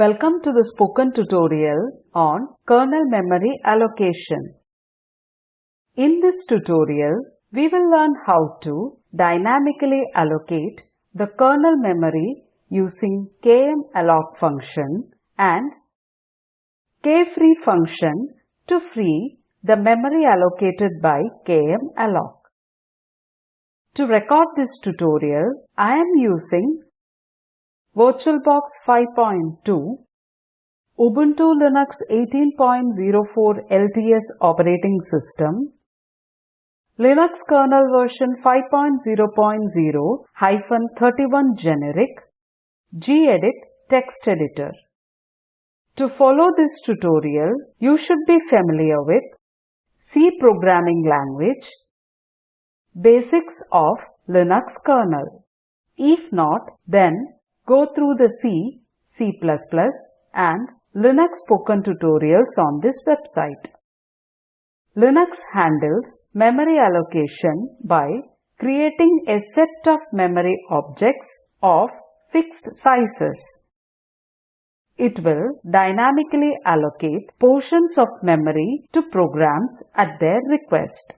Welcome to the spoken tutorial on kernel memory allocation. In this tutorial, we will learn how to dynamically allocate the kernel memory using kmalloc function and kfree function to free the memory allocated by kmalloc. To record this tutorial, I am using VirtualBox 5.2, Ubuntu Linux 18.04 LTS operating system, Linux kernel version 5.0.0-31 generic, gedit text editor. To follow this tutorial, you should be familiar with C programming language, basics of Linux kernel. If not, then go through the C, C++ and Linux spoken tutorials on this website. Linux handles memory allocation by creating a set of memory objects of fixed sizes. It will dynamically allocate portions of memory to programs at their request.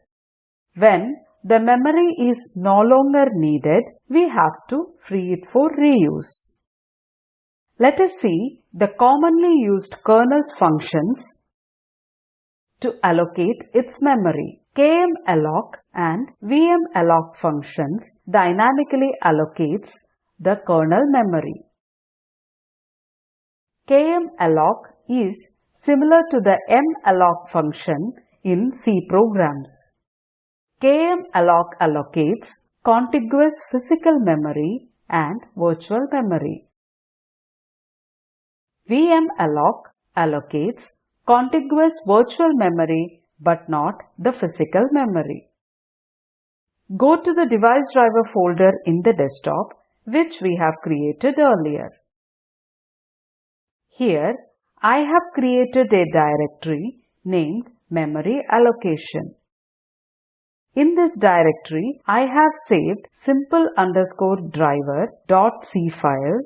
When the memory is no longer needed, we have to free it for reuse. Let us see the commonly used kernel's functions to allocate its memory. kmalloc and vmalloc functions dynamically allocates the kernel memory. kmalloc is similar to the malloc function in C programs. Kmalloc allocates contiguous physical memory and virtual memory. vmalloc allocates contiguous virtual memory but not the physical memory. Go to the device driver folder in the desktop which we have created earlier. Here I have created a directory named memory allocation. In this directory, I have saved simple underscore driver dot c file,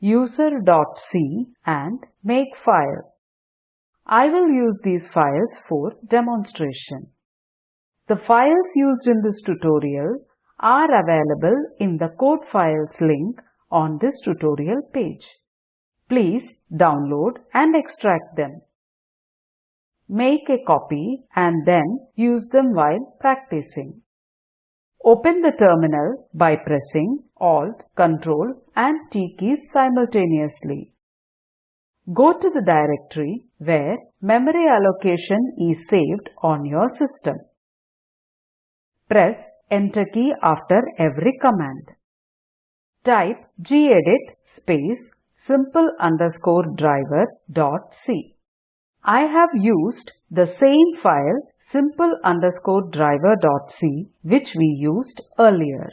user dot c and make file. I will use these files for demonstration. The files used in this tutorial are available in the code files link on this tutorial page. Please download and extract them. Make a copy and then use them while practicing. Open the terminal by pressing Alt, Ctrl and T keys simultaneously. Go to the directory where memory allocation is saved on your system. Press Enter key after every command. Type gedit space simple underscore driver dot c. I have used the same file simple underscore which we used earlier.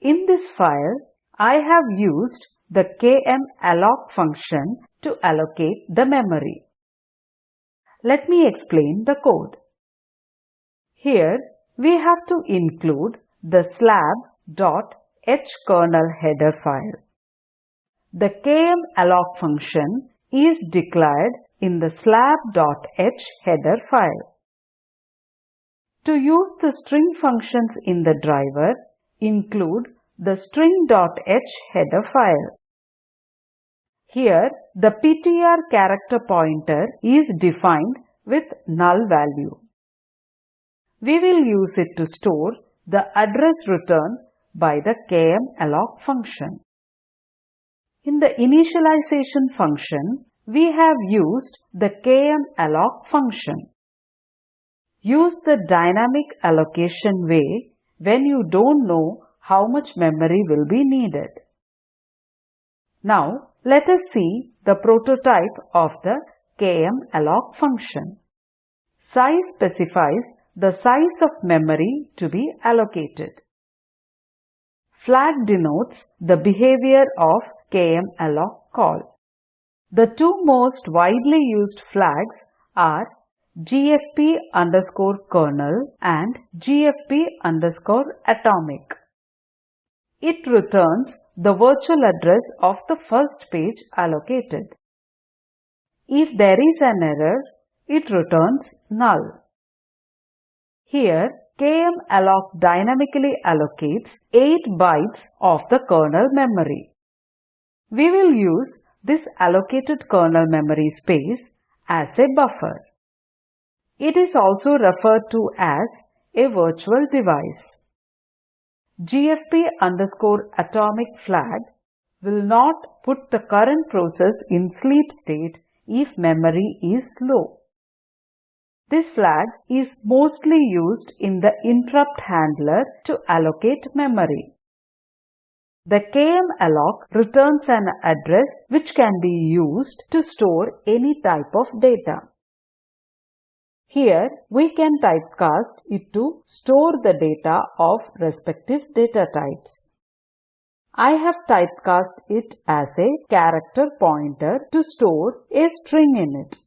In this file, I have used the kmalloc function to allocate the memory. Let me explain the code. Here we have to include the slab.hkernel header file. The kmalloc function is declared in the slab.h header file. To use the string functions in the driver, include the string.h header file. Here, the PTR character pointer is defined with null value. We will use it to store the address returned by the kmalloc function. In the initialization function, we have used the kmalloc function. Use the dynamic allocation way when you don't know how much memory will be needed. Now, let us see the prototype of the kmalloc function. Size specifies the size of memory to be allocated. Flag denotes the behavior of kmalloc call. The two most widely used flags are gfp underscore kernel and gfp underscore atomic. It returns the virtual address of the first page allocated. If there is an error, it returns null. Here, kmalloc dynamically allocates 8 bytes of the kernel memory. We will use this allocated kernel memory space as a buffer. It is also referred to as a virtual device. GFP underscore atomic flag will not put the current process in sleep state if memory is low. This flag is mostly used in the interrupt handler to allocate memory. The kmalloc returns an address which can be used to store any type of data. Here we can typecast it to store the data of respective data types. I have typecast it as a character pointer to store a string in it.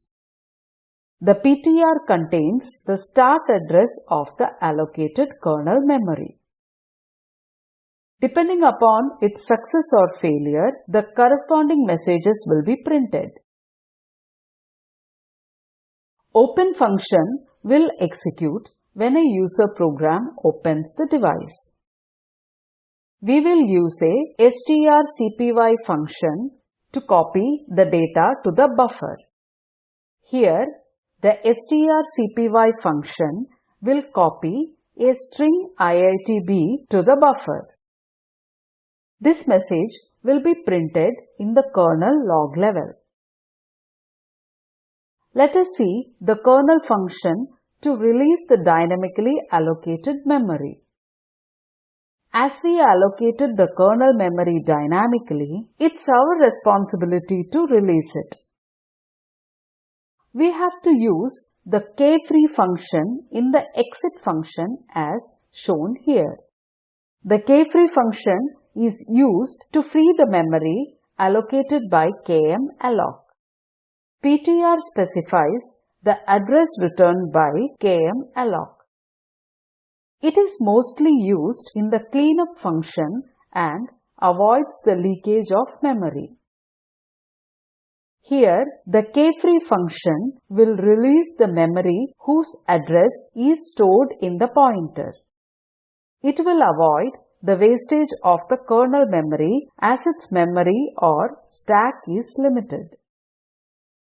The PTR contains the start address of the allocated kernel memory. Depending upon its success or failure, the corresponding messages will be printed. Open function will execute when a user program opens the device. We will use a strcpy function to copy the data to the buffer. Here, the strcpy function will copy a string IITB to the buffer. This message will be printed in the kernel log level. Let us see the kernel function to release the dynamically allocated memory. As we allocated the kernel memory dynamically, it's our responsibility to release it. We have to use the kfree function in the exit function as shown here. The kfree function is used to free the memory allocated by kmalloc. PTR specifies the address returned by kmalloc. It is mostly used in the cleanup function and avoids the leakage of memory. Here, the kfree function will release the memory whose address is stored in the pointer. It will avoid the wastage of the kernel memory as its memory or stack is limited.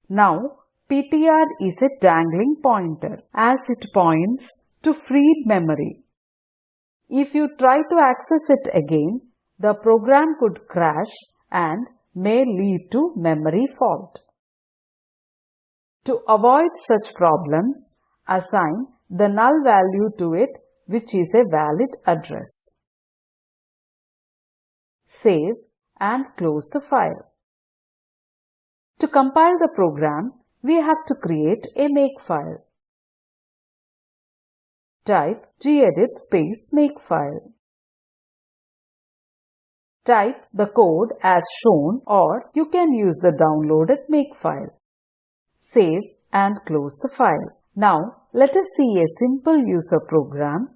Now, PTR is a dangling pointer as it points to freed memory. If you try to access it again, the program could crash and may lead to memory fault. To avoid such problems, assign the null value to it which is a valid address. Save and close the file. To compile the program, we have to create a makefile. Type gedit space makefile. Type the code as shown or you can use the downloaded makefile. Save and close the file. Now let us see a simple user program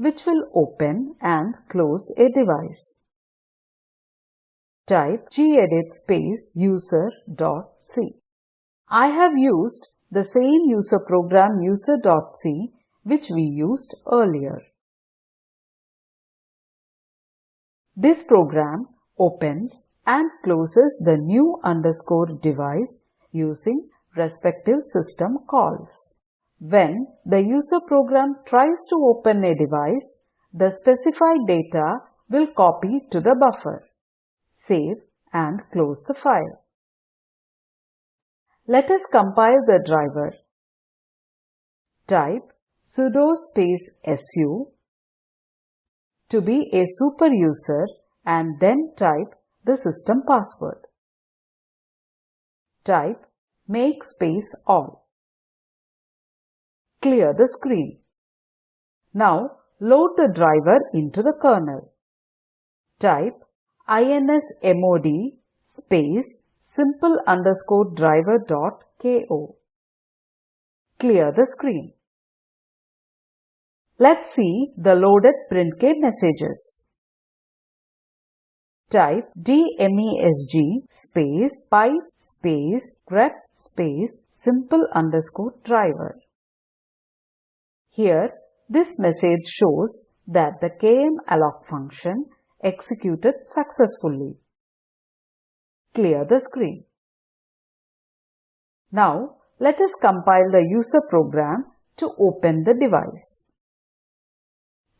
which will open and close a device type gedit space user.c. I have used the same user program user.c which we used earlier. This program opens and closes the new underscore device using respective system calls. When the user program tries to open a device, the specified data will copy to the buffer save and close the file. Let us compile the driver. Type sudo space su to be a super user and then type the system password. Type make space all. Clear the screen. Now load the driver into the kernel. Type insmod space simple underscore driver dot ko. Clear the screen. Let's see the loaded printk messages. type dmesg space pipe space grep space simple underscore driver. Here, this message shows that the kmalloc function executed successfully. Clear the screen. Now, let us compile the user program to open the device.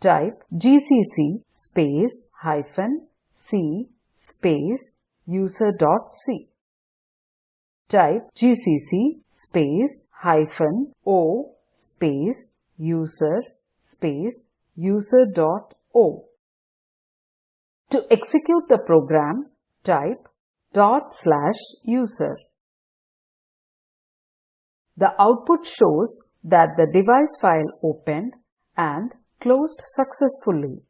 Type gcc space hyphen c space user.c. Type gcc space hyphen o space user space user.o. To execute the program, type dot slash user. The output shows that the device file opened and closed successfully.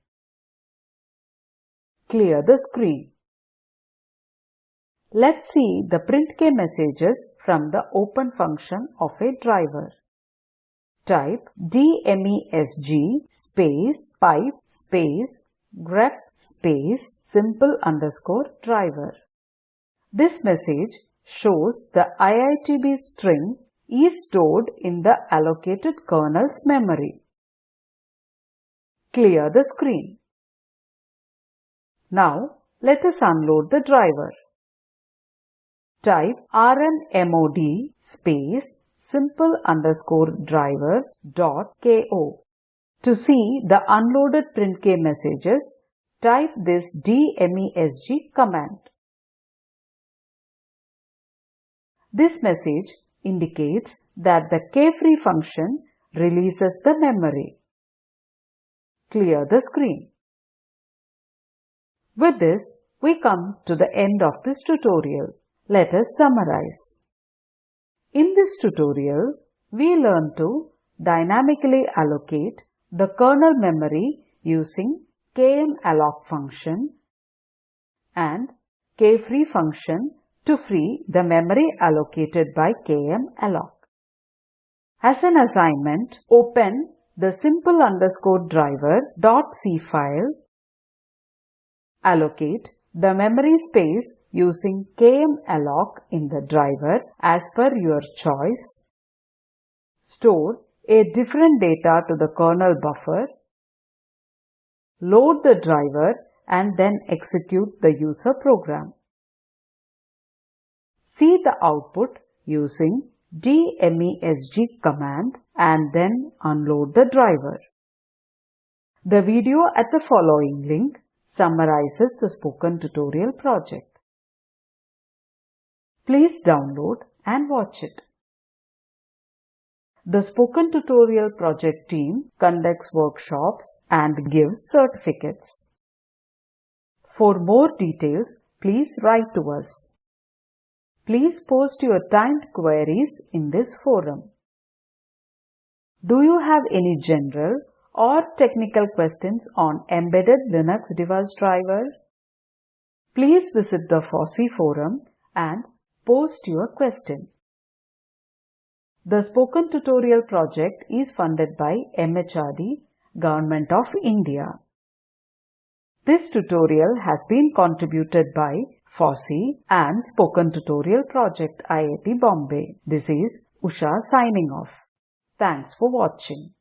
Clear the screen. Let's see the printk messages from the open function of a driver. Type dmesg space pipe space grep space simple underscore driver. This message shows the IITB string is stored in the allocated kernel's memory. Clear the screen. Now let us unload the driver. Type rmmod space simple underscore driver dot ko. To see the unloaded printk messages, type this dmesg command. This message indicates that the kfree function releases the memory. Clear the screen. With this, we come to the end of this tutorial. Let us summarize. In this tutorial, we learn to dynamically allocate the kernel memory using kmalloc function and kfree function to free the memory allocated by kmalloc. As an assignment, open the simple underscore driver dot c file, allocate the memory space using kmalloc in the driver as per your choice, store a different data to the kernel buffer, load the driver and then execute the user program. See the output using dmesg command and then unload the driver. The video at the following link summarizes the spoken tutorial project. Please download and watch it. The Spoken Tutorial project team conducts workshops and gives certificates. For more details, please write to us. Please post your timed queries in this forum. Do you have any general or technical questions on embedded Linux device driver? Please visit the FOSSEE forum and post your question. The Spoken Tutorial project is funded by MHRD, Government of India. This tutorial has been contributed by FOSSEE and Spoken Tutorial Project IIT Bombay. This is Usha signing off. Thanks for watching.